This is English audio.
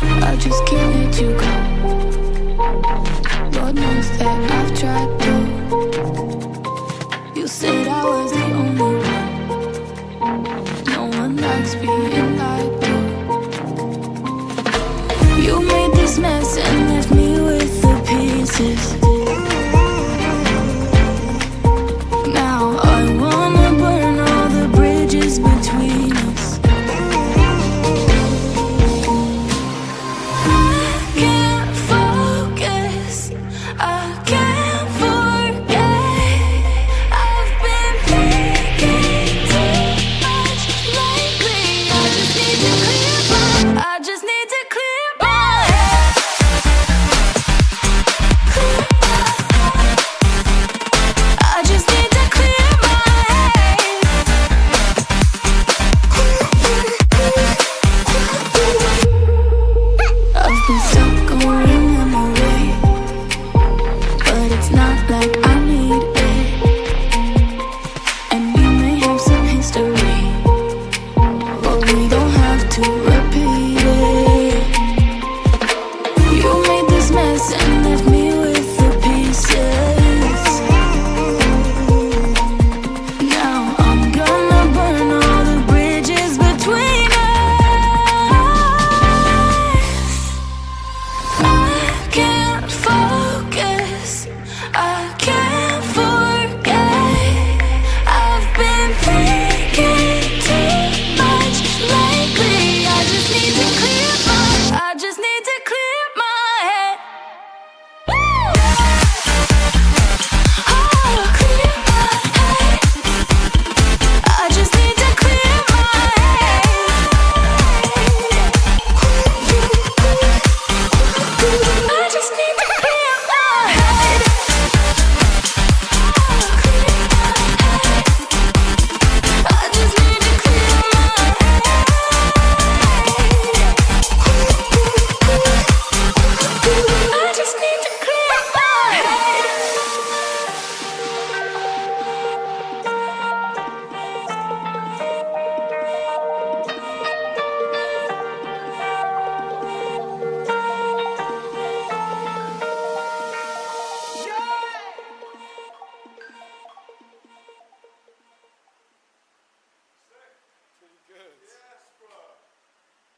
I just can't let you go. Lord knows that I've tried to. You said I was the only one. No one likes being lied to. You made this mess and left me with the pieces.